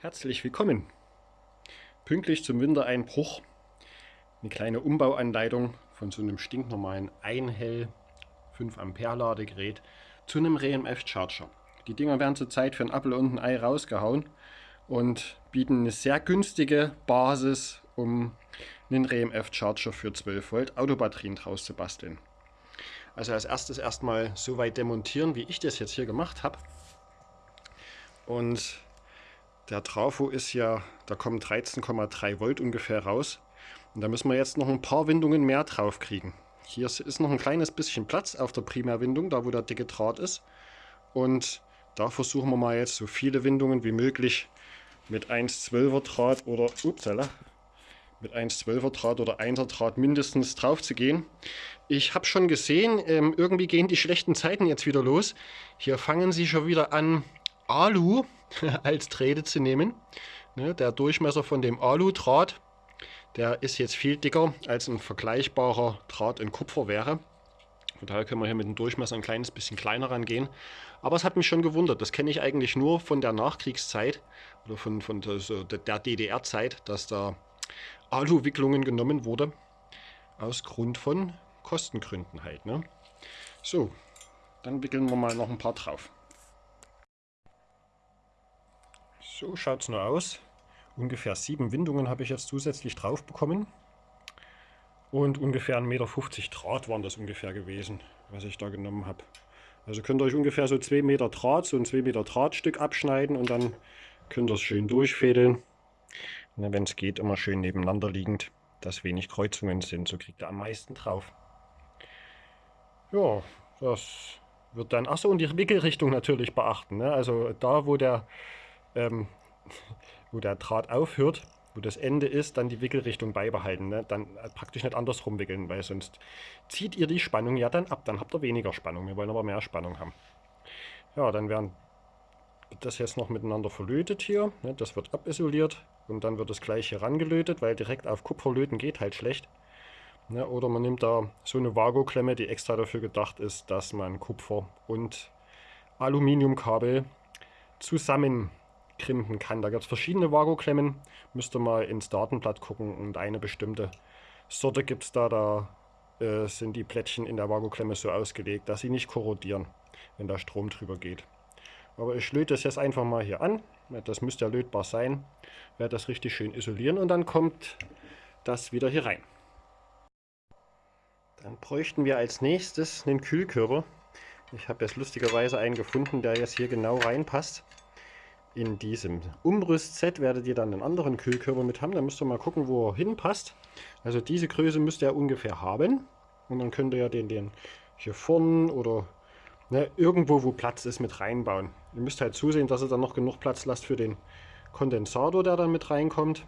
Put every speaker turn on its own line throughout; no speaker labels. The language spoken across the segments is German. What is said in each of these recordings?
Herzlich willkommen! Pünktlich zum Wintereinbruch eine kleine Umbauanleitung von so einem stinknormalen Einhell 5 Ampere Ladegerät zu einem RMF Charger. Die Dinger werden zurzeit für ein Apfel und ein Ei rausgehauen und bieten eine sehr günstige Basis, um einen RMF Charger für 12 Volt Autobatterien draus zu basteln. Also als erstes erstmal so weit demontieren, wie ich das jetzt hier gemacht habe. Und der Trafo ist ja, da kommen 13,3 Volt ungefähr raus. Und da müssen wir jetzt noch ein paar Windungen mehr drauf kriegen. Hier ist noch ein kleines bisschen Platz auf der Primärwindung, da wo der dicke Draht ist. Und da versuchen wir mal jetzt so viele Windungen wie möglich mit 1,12er Draht oder upsala, mit 1,12er Draht oder 1er Draht mindestens drauf zu gehen. Ich habe schon gesehen, ähm, irgendwie gehen die schlechten Zeiten jetzt wieder los. Hier fangen sie schon wieder an, Alu als Drähte zu nehmen. Ne, der Durchmesser von dem Alu-Draht, der ist jetzt viel dicker als ein vergleichbarer Draht in Kupfer wäre. Von daher können wir hier mit dem Durchmesser ein kleines bisschen kleiner rangehen. Aber es hat mich schon gewundert. Das kenne ich eigentlich nur von der Nachkriegszeit oder von, von der DDR-Zeit, dass da Alu-Wicklungen genommen wurde. Aus Grund von Kostengründen halt. Ne? So, dann wickeln wir mal noch ein paar drauf. So schaut es nur aus. Ungefähr sieben Windungen habe ich jetzt zusätzlich drauf bekommen. Und ungefähr 1,50 Meter Draht waren das ungefähr gewesen, was ich da genommen habe. Also könnt ihr euch ungefähr so 2 Meter Draht, so ein 2 Meter Drahtstück abschneiden und dann könnt ihr es schön durchfädeln. Wenn es geht, immer schön nebeneinander liegend, dass wenig Kreuzungen sind. So kriegt ihr am meisten drauf. Ja, das wird dann... Achso, und die Wickelrichtung natürlich beachten. Ne? Also da, wo der ähm, wo der Draht aufhört, wo das Ende ist, dann die Wickelrichtung beibehalten. Ne? Dann praktisch nicht andersrum wickeln, weil sonst zieht ihr die Spannung ja dann ab. Dann habt ihr weniger Spannung. Wir wollen aber mehr Spannung haben. Ja, dann werden das jetzt noch miteinander verlötet hier. Ne? Das wird abisoliert und dann wird das gleich hier rangelötet, weil direkt auf Kupfer löten geht halt schlecht. Ne? Oder man nimmt da so eine Vago-Klemme, die extra dafür gedacht ist, dass man Kupfer und Aluminiumkabel zusammen krimpen kann. Da gibt es verschiedene Vago-Klemmen. Müsst ihr mal ins Datenblatt gucken und eine bestimmte Sorte gibt es da. Da äh, sind die Plättchen in der Vago-Klemme so ausgelegt, dass sie nicht korrodieren, wenn da Strom drüber geht. Aber ich löte das jetzt einfach mal hier an. Das müsste ja lötbar sein. Werde das richtig schön isolieren und dann kommt das wieder hier rein. Dann bräuchten wir als nächstes einen Kühlkörper. Ich habe jetzt lustigerweise einen gefunden, der jetzt hier genau reinpasst. In diesem Umrüstset werdet ihr dann einen anderen Kühlkörper mit haben. Da müsst ihr mal gucken, wo er hinpasst. Also diese Größe müsst ihr ungefähr haben. Und dann könnt ihr ja den, den hier vorne oder ne, irgendwo, wo Platz ist, mit reinbauen. Ihr müsst halt zusehen, dass ihr dann noch genug Platz lasst für den Kondensator, der dann mit reinkommt.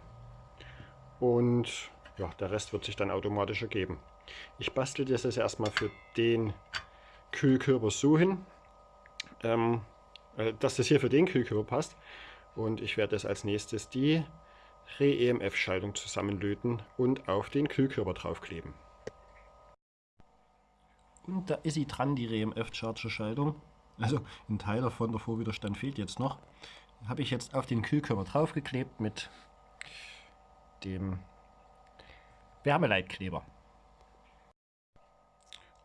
Und ja, der Rest wird sich dann automatisch ergeben. Ich bastel das jetzt erstmal für den Kühlkörper so hin. Ähm, äh, dass das hier für den Kühlkörper passt. Und ich werde jetzt als nächstes die Re-EMF-Schaltung zusammenlöten und auf den Kühlkörper draufkleben. Und da ist sie dran, die Re-EMF-Charger-Schaltung. Also ein Teil davon, der Vorwiderstand fehlt jetzt noch. Habe ich jetzt auf den Kühlkörper draufgeklebt mit dem Wärmeleitkleber.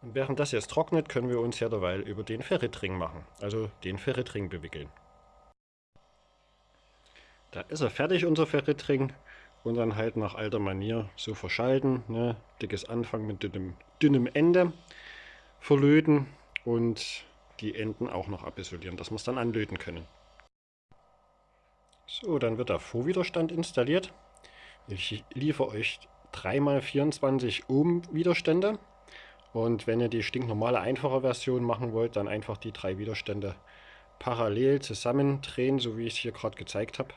Und während das jetzt trocknet, können wir uns ja derweil über den Ferritring machen, also den Ferritring bewickeln. Da ist er fertig, unser Ferritring. Und dann halt nach alter Manier so verschalten. Ne? Dickes Anfang mit dünnem, dünnem Ende verlöten und die Enden auch noch abisolieren, dass wir es dann anlöten können. So, dann wird der Vorwiderstand installiert. Ich liefere euch 3x24 Ohm Widerstände. Und wenn ihr die stinknormale einfache Version machen wollt, dann einfach die drei Widerstände parallel zusammendrehen, so wie ich es hier gerade gezeigt habe.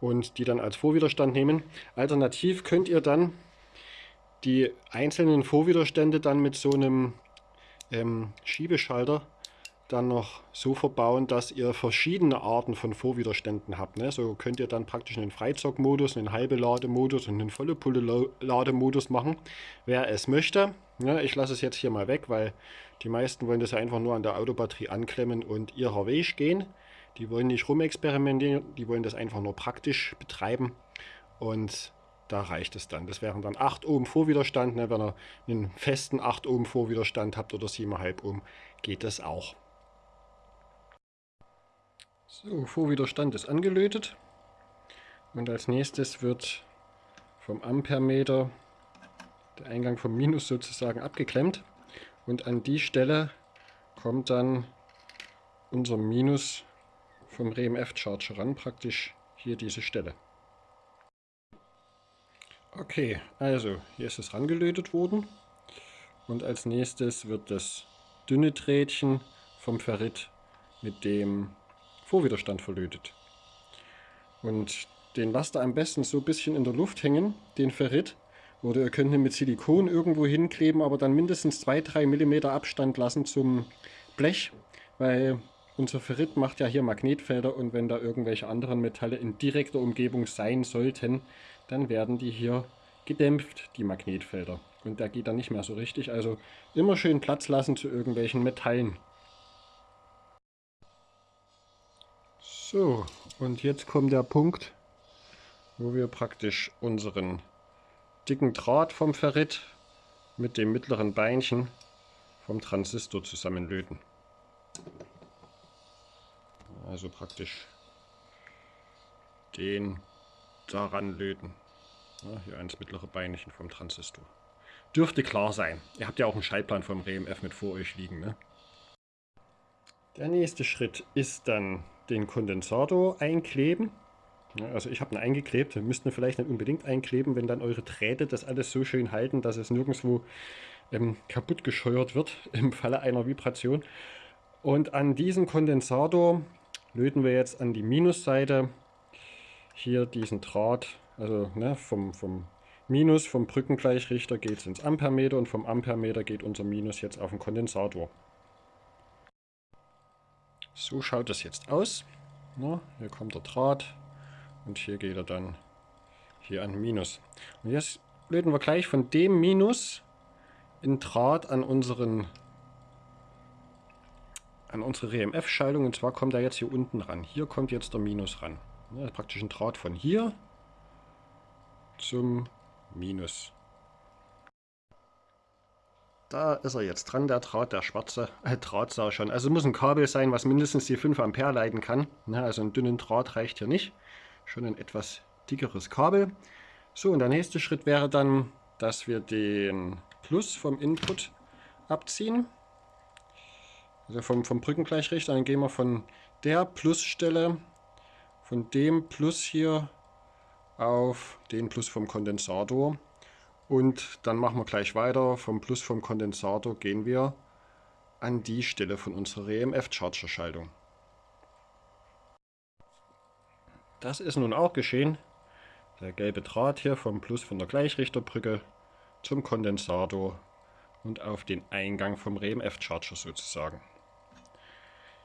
Und die dann als Vorwiderstand nehmen. Alternativ könnt ihr dann die einzelnen Vorwiderstände dann mit so einem ähm, Schiebeschalter dann noch so verbauen, dass ihr verschiedene Arten von Vorwiderständen habt. Ne? So könnt ihr dann praktisch einen Freizockmodus, einen halbe Lademodus und einen volle Pulle Lademodus machen, wer es möchte. Ja, ich lasse es jetzt hier mal weg, weil die meisten wollen das einfach nur an der Autobatterie anklemmen und ihrer Weg gehen. Die wollen nicht rumexperimentieren, die wollen das einfach nur praktisch betreiben. Und da reicht es dann. Das wären dann 8 Ohm Vorwiderstand. Ne? Wenn ihr einen festen 8 Ohm Vorwiderstand habt oder 7,5 Ohm, geht das auch. So, Vorwiderstand ist angelötet. Und als nächstes wird vom Ampermeter der Eingang vom Minus sozusagen abgeklemmt. Und an die Stelle kommt dann unser Minus vom RMF Charger ran, praktisch hier diese Stelle. Okay, also hier ist es rangelötet worden und als nächstes wird das dünne Drähtchen vom Ferrit mit dem Vorwiderstand verlötet. Und den lasst ihr am besten so ein bisschen in der Luft hängen, den Ferrit. Oder ihr könnt ihn mit Silikon irgendwo hinkleben, aber dann mindestens 2-3 mm Abstand lassen zum Blech, weil unser Ferrit macht ja hier Magnetfelder und wenn da irgendwelche anderen Metalle in direkter Umgebung sein sollten, dann werden die hier gedämpft, die Magnetfelder. Und der geht dann nicht mehr so richtig. Also immer schön Platz lassen zu irgendwelchen Metallen. So, und jetzt kommt der Punkt, wo wir praktisch unseren dicken Draht vom Ferrit mit dem mittleren Beinchen vom Transistor zusammenlöten. Also praktisch den daran löten. Ja, hier eins mittlere Beinchen vom Transistor. Dürfte klar sein. Ihr habt ja auch einen Schaltplan vom RMF mit vor euch liegen. Ne? Der nächste Schritt ist dann den Kondensator einkleben. Also ich habe ihn eingeklebt. Müssten vielleicht nicht unbedingt einkleben, wenn dann eure Drähte das alles so schön halten, dass es nirgendwo ähm, kaputt gescheuert wird im Falle einer Vibration. Und an diesen Kondensator löten wir jetzt an die Minusseite hier diesen Draht, also ne, vom, vom Minus, vom Brückengleichrichter geht es ins Ampermeter und vom Ampermeter geht unser Minus jetzt auf den Kondensator. So schaut es jetzt aus. Na, hier kommt der Draht und hier geht er dann hier an Minus. Und jetzt löten wir gleich von dem Minus in Draht an unseren an unsere RMF-Schaltung und zwar kommt er jetzt hier unten ran. Hier kommt jetzt der Minus ran. Ja, praktisch ein Draht von hier zum Minus. Da ist er jetzt dran, der Draht, der schwarze äh, Draht sah schon. Also muss ein Kabel sein, was mindestens die 5 Ampere leiten kann. Ja, also einen dünnen Draht reicht hier nicht. Schon ein etwas dickeres Kabel. So, und der nächste Schritt wäre dann, dass wir den Plus vom Input abziehen. Also vom, vom Brückengleichrichter, dann gehen wir von der Plusstelle, von dem Plus hier auf den Plus vom Kondensator. Und dann machen wir gleich weiter. Vom Plus vom Kondensator gehen wir an die Stelle von unserer EMF-Charger-Schaltung. Das ist nun auch geschehen. Der gelbe Draht hier vom Plus von der Gleichrichterbrücke zum Kondensator und auf den Eingang vom RMF-Charger sozusagen.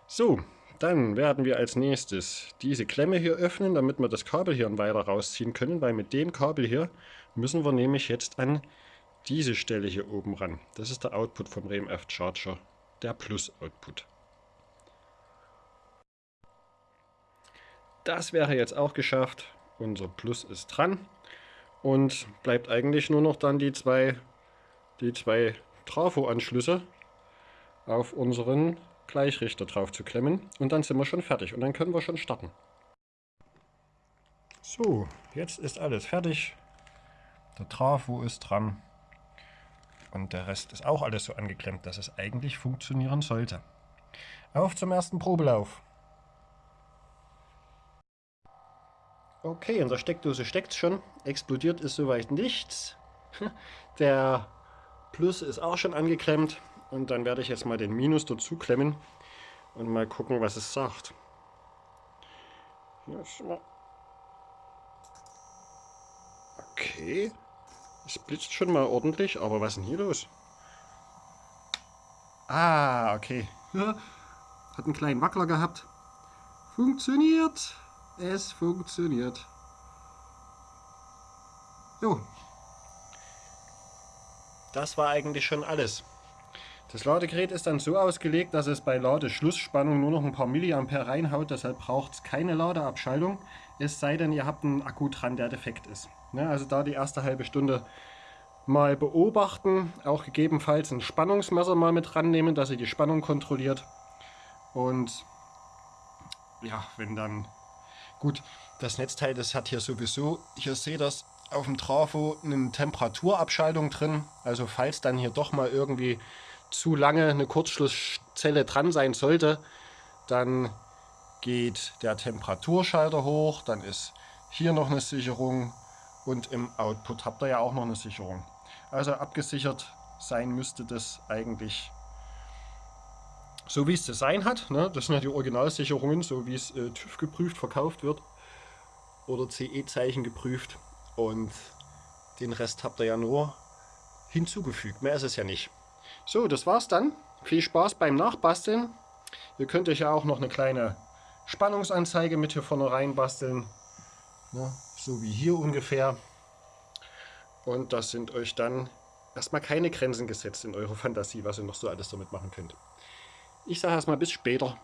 So, dann werden wir als nächstes diese Klemme hier öffnen, damit wir das Kabel hier weiter rausziehen können, weil mit dem Kabel hier müssen wir nämlich jetzt an diese Stelle hier oben ran. Das ist der Output vom RMF Charger, der Plus-Output. Das wäre jetzt auch geschafft. Unser Plus ist dran. Und bleibt eigentlich nur noch dann die zwei, die zwei Trafo-Anschlüsse auf unseren Gleichrichter drauf zu klemmen und dann sind wir schon fertig und dann können wir schon starten. So, jetzt ist alles fertig. Der Trafo ist dran und der Rest ist auch alles so angeklemmt, dass es eigentlich funktionieren sollte. Auf zum ersten Probelauf. Okay, in der Steckdose steckt es schon. Explodiert ist soweit nichts. Der Plus ist auch schon angeklemmt. Und dann werde ich jetzt mal den Minus dazu klemmen und mal gucken, was es sagt. Okay. Es blitzt schon mal ordentlich, aber was ist denn hier los? Ah, okay. Hat einen kleinen Wackler gehabt. Funktioniert. Es funktioniert. Jo. Das war eigentlich schon alles. Das Ladegerät ist dann so ausgelegt, dass es bei Ladeschlussspannung nur noch ein paar Milliampere reinhaut, deshalb braucht es keine Ladeabschaltung, es sei denn, ihr habt einen Akku dran, der defekt ist. Ne, also da die erste halbe Stunde mal beobachten, auch gegebenenfalls ein Spannungsmesser mal mit rannehmen, dass ihr die Spannung kontrolliert. Und ja, wenn dann gut, das Netzteil, das hat hier sowieso, hier seht ihr das auf dem Trafo, eine Temperaturabschaltung drin. Also falls dann hier doch mal irgendwie zu lange eine Kurzschlusszelle dran sein sollte, dann geht der Temperaturschalter hoch, dann ist hier noch eine Sicherung und im Output habt ihr ja auch noch eine Sicherung. Also abgesichert sein müsste das eigentlich so wie es zu sein hat. Ne? Das sind ja die Originalsicherungen, so wie es äh, TÜV geprüft verkauft wird oder CE-Zeichen geprüft und den Rest habt ihr ja nur hinzugefügt. Mehr ist es ja nicht. So, das war's dann. Viel Spaß beim Nachbasteln. Ihr könnt euch ja auch noch eine kleine Spannungsanzeige mit hier vorne rein basteln. Ja, so wie hier ungefähr. Und das sind euch dann erstmal keine Grenzen gesetzt in eurer Fantasie, was ihr noch so alles damit machen könnt. Ich sage erstmal bis später.